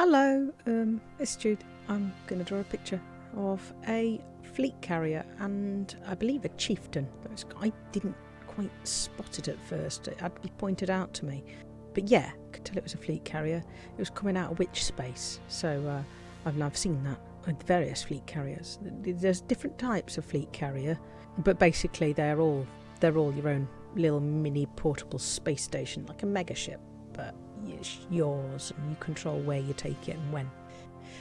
Hello, um, it's Jude. I'm going to draw a picture of a fleet carrier and I believe a chieftain. I didn't quite spot it at first, it had to be pointed out to me. But yeah, I could tell it was a fleet carrier. It was coming out of witch space, so uh, I've, I've seen that with various fleet carriers. There's different types of fleet carrier, but basically they're all they're all your own little mini portable space station, like a mega ship, but it's yours and you control where you take it and when.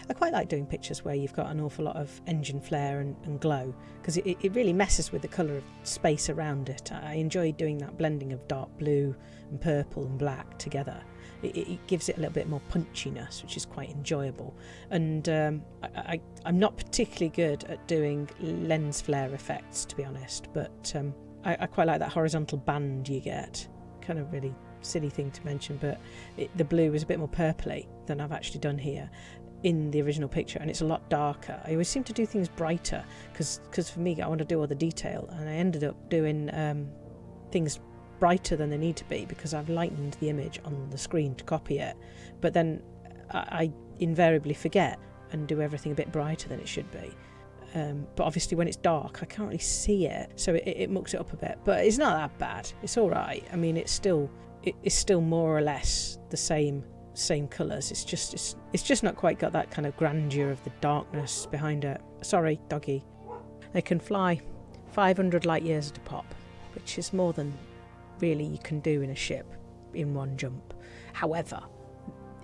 I quite like doing pictures where you've got an awful lot of engine flare and, and glow because it, it really messes with the colour of space around it. I enjoy doing that blending of dark blue and purple and black together. It, it gives it a little bit more punchiness, which is quite enjoyable. And um, I, am not particularly good at doing lens flare effects, to be honest, but um, I, I quite like that horizontal band you get. Kind of really silly thing to mention, but it, the blue is a bit more purpley than I've actually done here in the original picture and it's a lot darker. I always seem to do things brighter because for me I want to do all the detail and I ended up doing um, things brighter than they need to be because I've lightened the image on the screen to copy it but then I, I invariably forget and do everything a bit brighter than it should be. Um, but obviously when it's dark I can't really see it so it, it mucks it up a bit but it's not that bad it's all right I mean it's still it's still more or less the same same colours. It's just it's, it's just not quite got that kind of grandeur of the darkness behind it. Sorry, doggy. They can fly 500 light years at a pop, which is more than really you can do in a ship in one jump. However,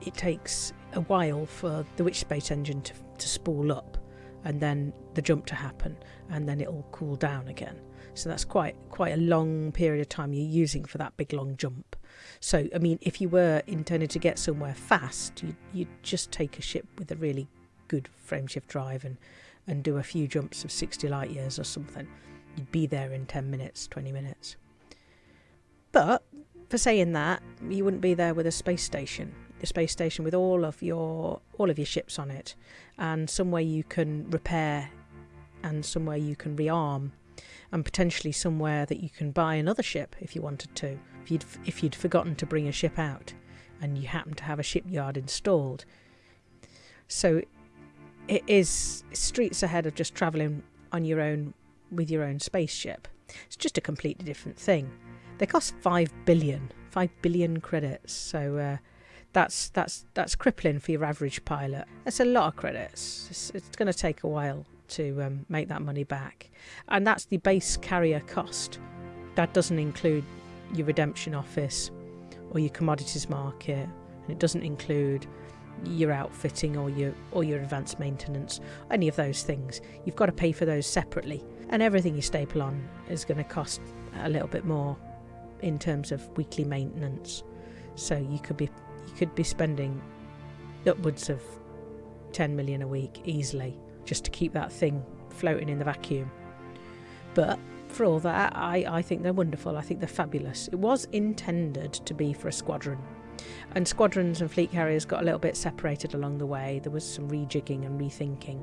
it takes a while for the witch space engine to, to spool up and then the jump to happen and then it'll cool down again. So that's quite quite a long period of time you're using for that big long jump. So, I mean, if you were intending to get somewhere fast, you'd, you'd just take a ship with a really good frameshift drive and, and do a few jumps of 60 light years or something. You'd be there in 10 minutes, 20 minutes. But for saying that, you wouldn't be there with a space station. Space station with all of your all of your ships on it, and somewhere you can repair, and somewhere you can rearm, and potentially somewhere that you can buy another ship if you wanted to if you'd, if you'd forgotten to bring a ship out and you happen to have a shipyard installed. So it is streets ahead of just travelling on your own with your own spaceship. It's just a completely different thing. They cost five billion, five billion credits. So uh, that's that's that's crippling for your average pilot. That's a lot of credits. It's, it's going to take a while to um, make that money back, and that's the base carrier cost. That doesn't include your redemption office or your commodities market, and it doesn't include your outfitting or your or your advanced maintenance, any of those things. You've got to pay for those separately, and everything you staple on is going to cost a little bit more in terms of weekly maintenance. So you could be you could be spending upwards of 10 million a week easily just to keep that thing floating in the vacuum. But for all that, I, I think they're wonderful. I think they're fabulous. It was intended to be for a squadron. And squadrons and fleet carriers got a little bit separated along the way. There was some rejigging and rethinking.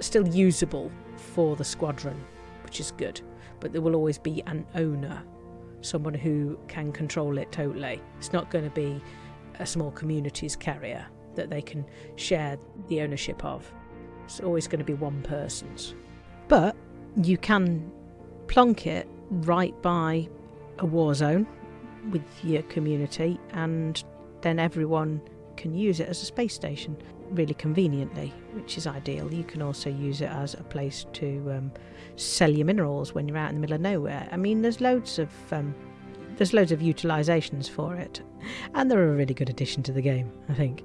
Still usable for the squadron, which is good. But there will always be an owner, someone who can control it totally. It's not going to be a small community's carrier that they can share the ownership of. It's always going to be one person's. But you can plonk it right by a war zone with your community, and then everyone can use it as a space station really conveniently, which is ideal. You can also use it as a place to um, sell your minerals when you're out in the middle of nowhere. I mean, there's loads of um, there's loads of utilisations for it, and they're a really good addition to the game. I think.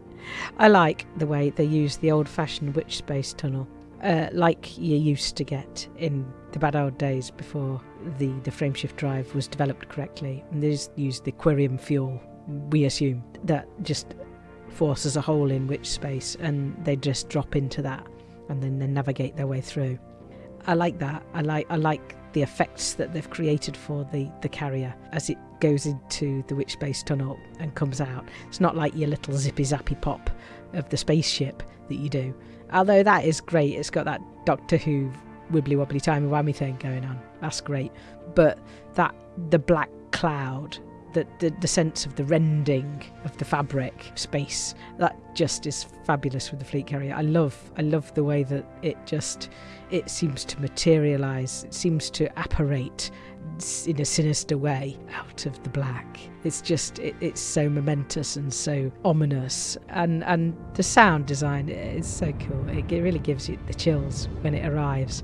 I like the way they use the old-fashioned witch space tunnel uh, like you used to get in the bad old days before the, the frameshift drive was developed correctly. And they just used the Quirium fuel, we assume, that just forces a hole in witch space and they just drop into that and then they navigate their way through. I like that. I like I like the effects that they've created for the, the carrier as it goes into the witch space tunnel and comes out. It's not like your little zippy zappy pop of the spaceship that you do. Although that is great, it's got that Doctor Who wibbly wobbly timey wimey thing going on. That's great. But that the black cloud the, the, the sense of the rending of the fabric space that just is fabulous with the fleet carrier. I love I love the way that it just it seems to materialize. It seems to apparate in a sinister way out of the black. It's just it, it's so momentous and so ominous, and and the sound design is so cool. It, it really gives you the chills when it arrives.